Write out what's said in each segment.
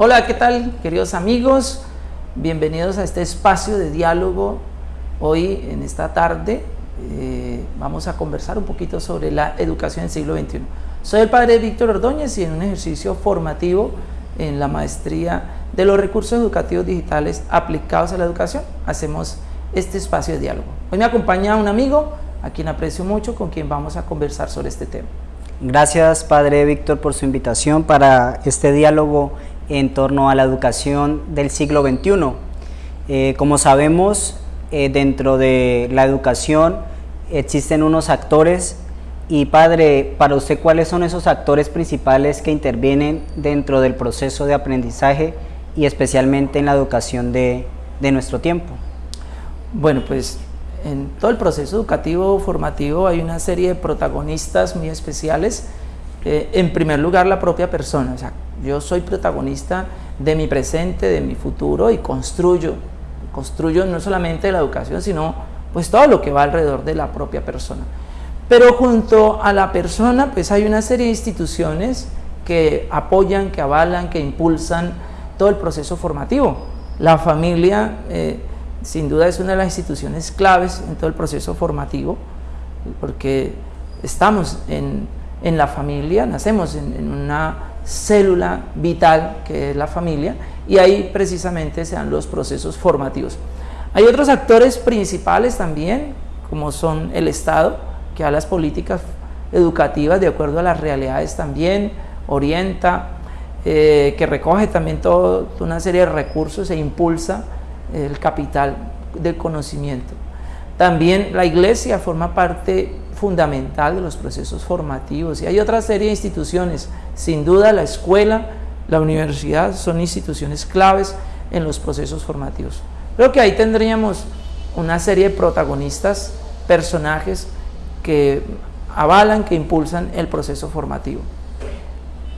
Hola, ¿qué tal queridos amigos? Bienvenidos a este espacio de diálogo. Hoy en esta tarde eh, vamos a conversar un poquito sobre la educación del siglo XXI. Soy el padre Víctor Ordóñez y en un ejercicio formativo en la maestría de los recursos educativos digitales aplicados a la educación hacemos este espacio de diálogo. Hoy me acompaña un amigo a quien aprecio mucho, con quien vamos a conversar sobre este tema. Gracias Padre Víctor por su invitación para este diálogo en torno a la educación del siglo XXI. Eh, como sabemos, eh, dentro de la educación existen unos actores y padre, para usted, ¿cuáles son esos actores principales que intervienen dentro del proceso de aprendizaje y especialmente en la educación de, de nuestro tiempo? Bueno, pues en todo el proceso educativo formativo hay una serie de protagonistas muy especiales. Eh, en primer lugar, la propia persona. O sea, yo soy protagonista de mi presente, de mi futuro y construyo. Construyo no solamente la educación, sino pues todo lo que va alrededor de la propia persona. Pero junto a la persona, pues hay una serie de instituciones que apoyan, que avalan, que impulsan todo el proceso formativo. La familia, eh, sin duda, es una de las instituciones claves en todo el proceso formativo, porque estamos en, la familia, nacemos en, en, una célula vital que es la familia, y ahí precisamente se dan los procesos formativos. Hay otros actores principales también, como son el Estado, que a las políticas educativas de acuerdo a las realidades también, orienta, eh, que recoge también toda una serie de recursos e impulsa el capital del conocimiento. También la iglesia forma parte fundamental de los procesos formativos y hay otra serie de instituciones, sin duda la escuela, la universidad son instituciones claves en los procesos formativos. Creo que ahí tendríamos una serie de protagonistas, personajes que avalan, que impulsan el proceso formativo.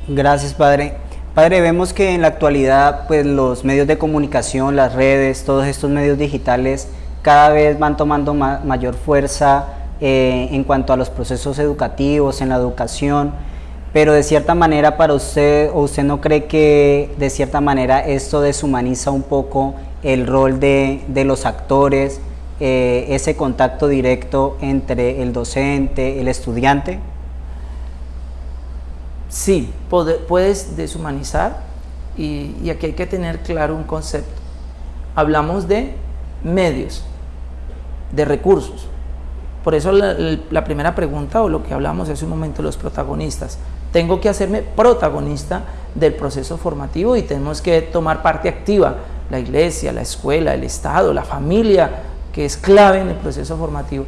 Gracias, padre. Padre, vemos que en la actualidad pues, los medios de comunicación, las redes, todos estos medios digitales cada vez van tomando mayor fuerza eh, en cuanto a los procesos educativos, en la educación, pero de cierta manera para usted, o usted no cree que de cierta manera esto deshumaniza un poco el rol de, de los actores, eh, ese contacto directo entre el docente, el estudiante? Sí, puedes deshumanizar y, aquí hay que tener claro un concepto. Hablamos de medios, de recursos. Por eso la, primera pregunta o lo que hablamos hace un momento, los protagonistas. Tengo que hacerme protagonista del proceso formativo y tenemos que tomar parte activa. La iglesia, la escuela, el Estado, la familia, que es clave en el proceso formativo.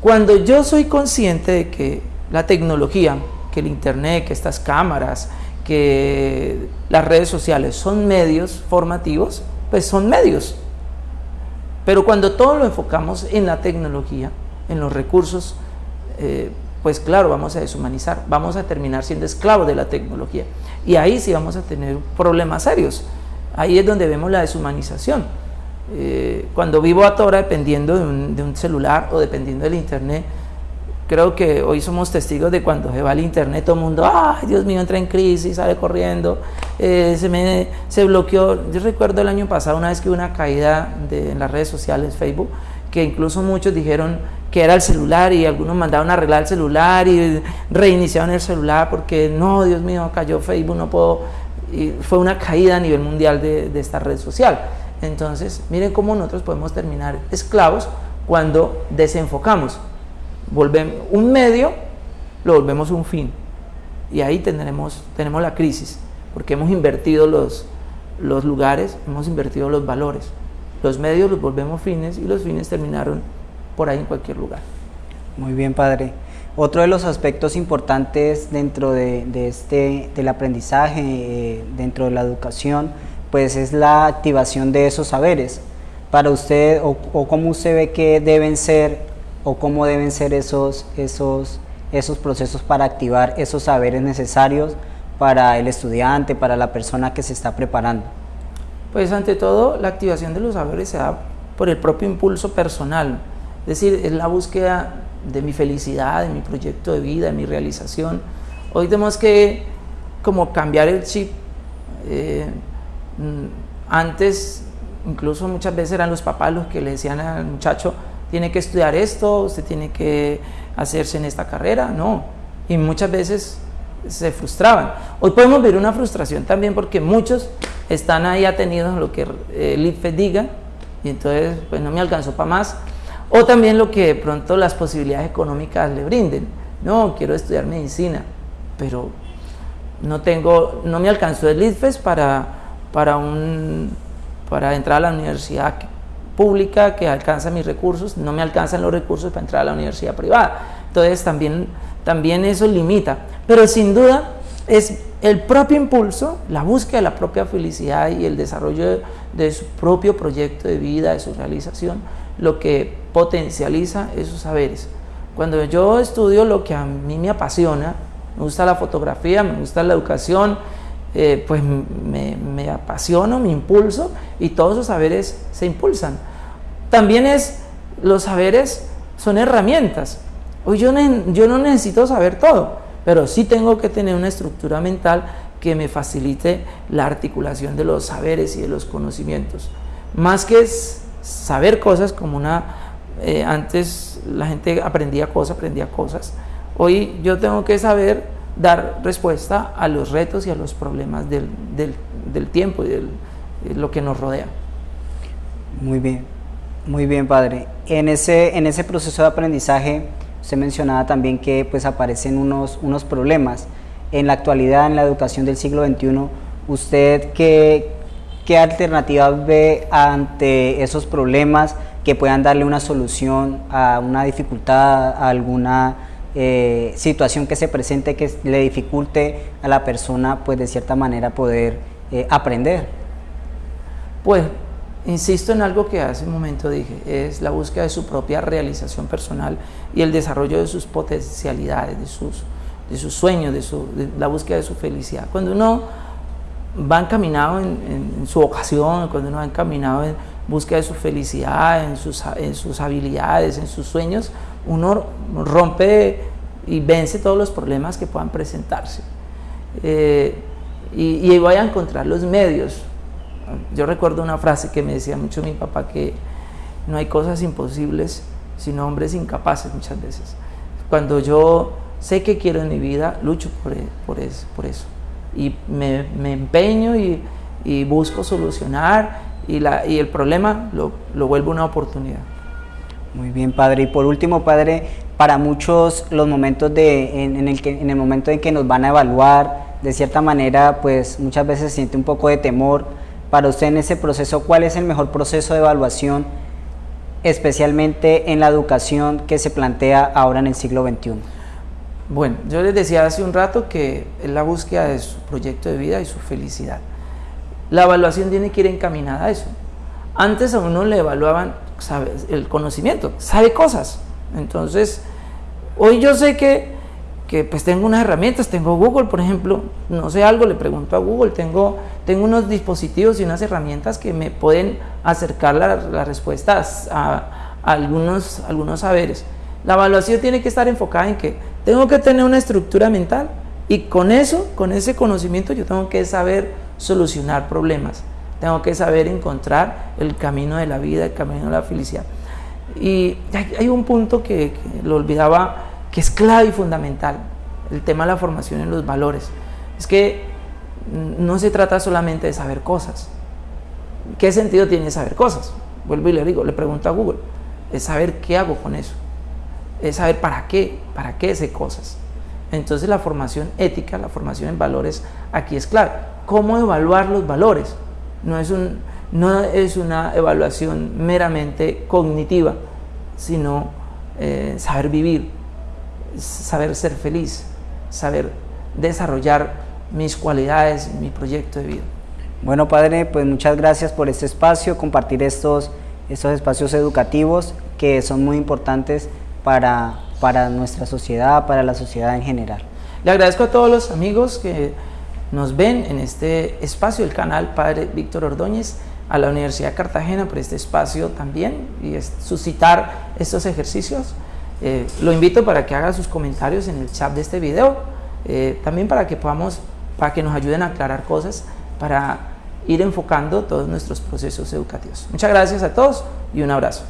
Cuando yo soy consciente de que la tecnología, que el Internet, que estas cámaras, que las redes sociales son medios formativos, pues son medios. Pero cuando todo lo enfocamos en la tecnología, en los recursos, eh, pues claro, vamos a deshumanizar, vamos a terminar siendo esclavos de la tecnología. Y ahí sí vamos a tener problemas serios. Ahí es donde vemos la deshumanización. Eh, cuando vivo a Tora dependiendo de un, celular o dependiendo del internet, creo que hoy somos testigos de cuando se va el internet, todo el mundo, ay Dios mío, entra en crisis, sale corriendo, eh, se, me, se bloqueó. Yo recuerdo el año pasado una vez que hubo una caída en las redes sociales, Facebook, que incluso muchos dijeron que era el celular y algunos mandaron a arreglar el celular y reiniciaron el celular porque no, Dios mío, cayó Facebook, no puedo. Y fue una caída a nivel mundial de esta red social. Entonces, miren cómo nosotros podemos terminar esclavos cuando desenfocamos. Volvemos un medio, lo volvemos un fin. Y ahí tendremos, tenemos la crisis, porque hemos invertido los, los lugares, hemos invertido los valores. Los medios los volvemos fines y los fines terminaron por ahí en cualquier lugar. Muy bien, padre. Otro de los aspectos importantes dentro de, este, del aprendizaje, eh, dentro de la educación, pues es la activación de esos saberes. Para usted, o, cómo usted ve que deben ser, o cómo deben ser esos, esos, esos procesos para activar esos saberes necesarios para el estudiante, para la persona que se está preparando. Pues ante todo, la activación de los saberes se da por el propio impulso personal, es decir, es la búsqueda de mi felicidad, de mi proyecto de vida, de mi realización. Hoy tenemos que como cambiar el chip Eh, mm, antes, incluso muchas veces eran los papás los que le decían al muchacho, tiene que estudiar esto, usted tiene que hacerse en esta carrera, no. Y muchas veces se frustraban. Hoy podemos ver una frustración también porque muchos están ahí atenidos a lo que el IFE diga y entonces pues no me alcanzó para más. O también lo que de pronto las posibilidades económicas le brinden. No, quiero estudiar medicina, pero no tengo, no me alcanzó el IFES para, para, un, para entrar a la universidad pública que alcanza mis recursos, no me alcanzan los recursos para entrar a la universidad privada. Entonces también, también eso limita. Pero sin duda es el propio impulso, la búsqueda de la propia felicidad y el desarrollo de, su propio proyecto de vida, de su realización, lo que potencializa esos saberes. Cuando yo estudio lo que a mí me apasiona, me gusta la fotografía, me gusta la educación, eh, pues me, me apasiono, me impulso y todos esos saberes se impulsan. También es, los saberes son herramientas. Hoy yo, no necesito saber todo, pero sí tengo que tener una estructura mental que me facilite la articulación de los saberes y de los conocimientos. Más que saber cosas como una... Eh, antes la gente aprendía cosas, aprendía cosas. Hoy yo tengo que saber dar respuesta a los retos y a los problemas del, del, tiempo y de lo que nos rodea. Muy bien, muy bien, padre. En ese, en ese proceso de aprendizaje, usted mencionaba también que pues aparecen unos, unos problemas. En la actualidad, en la educación del siglo XXI, ¿usted qué, qué alternativas ve ante esos problemas que puedan darle una solución a una dificultad, a alguna eh, situación que se presente que le dificulte a la persona, pues de cierta manera poder eh, aprender? Pues Insisto en algo que hace un momento dije, es la búsqueda de su propia realización personal y el desarrollo de sus potencialidades, de sus, sueños, de, su, la búsqueda de su felicidad. Cuando uno va encaminado en, su vocación, cuando uno va encaminado en búsqueda de su felicidad, en sus, en habilidades, en sus sueños, uno rompe y vence todos los problemas que puedan presentarse. Eh, y, y vaya a encontrar los medios yo recuerdo una frase que me decía mucho mi papá que no hay cosas imposibles, sino hombres incapaces muchas veces. Cuando yo sé que quiero en mi vida, lucho por, e, por, eso, por eso. Y me, me empeño y, y, busco solucionar y, la, y el problema lo, lo, vuelvo una oportunidad. Muy bien, padre. Y por último, padre, para muchos los momentos de, en, el que, en el momento en que nos van a evaluar, de cierta manera, pues muchas veces se siente un poco de temor para usted en ese proceso, ¿cuál es el mejor proceso de evaluación, especialmente en la educación que se plantea ahora en el siglo XXI? Bueno, yo les decía hace un rato que es la búsqueda de su proyecto de vida y su felicidad. La evaluación tiene que ir encaminada a eso. Antes a uno le evaluaban el conocimiento, sabe cosas. Entonces, hoy yo sé que que pues tengo unas herramientas, tengo Google, por ejemplo, no sé algo, le pregunto a Google, tengo, tengo unos dispositivos y unas herramientas que me pueden acercar las respuestas a, algunos, algunos saberes. La evaluación tiene que estar enfocada en que tengo que tener una estructura mental y con eso, con ese conocimiento, yo tengo que saber solucionar problemas, tengo que saber encontrar el camino de la vida, el camino de la felicidad. Y hay un punto que, que lo olvidaba que es clave y fundamental, el tema de la formación en los valores. Es que no se trata solamente de saber cosas. ¿Qué sentido tiene saber cosas? Vuelvo y le digo, le pregunto a Google, es saber qué hago con eso, es saber para qué, para qué sé cosas. Entonces la formación ética, la formación en valores, aquí es clave. ¿Cómo evaluar los valores? No es, un, no es una evaluación meramente cognitiva, sino eh, saber vivir, saber ser feliz, saber desarrollar mis cualidades, mi proyecto de vida. Bueno, Padre, pues muchas gracias por este espacio, compartir estos, estos espacios educativos que son muy importantes para, para nuestra sociedad, para la sociedad en general. Le agradezco a todos los amigos que nos ven en este espacio, el canal Padre Víctor Ordóñez, a la Universidad de Cartagena por este espacio también y suscitar estos ejercicios. Eh, lo invito para que haga sus comentarios en el chat de este video, eh, también para que podamos, para que nos ayuden a aclarar cosas para ir enfocando todos nuestros procesos educativos. Muchas gracias a todos y un abrazo.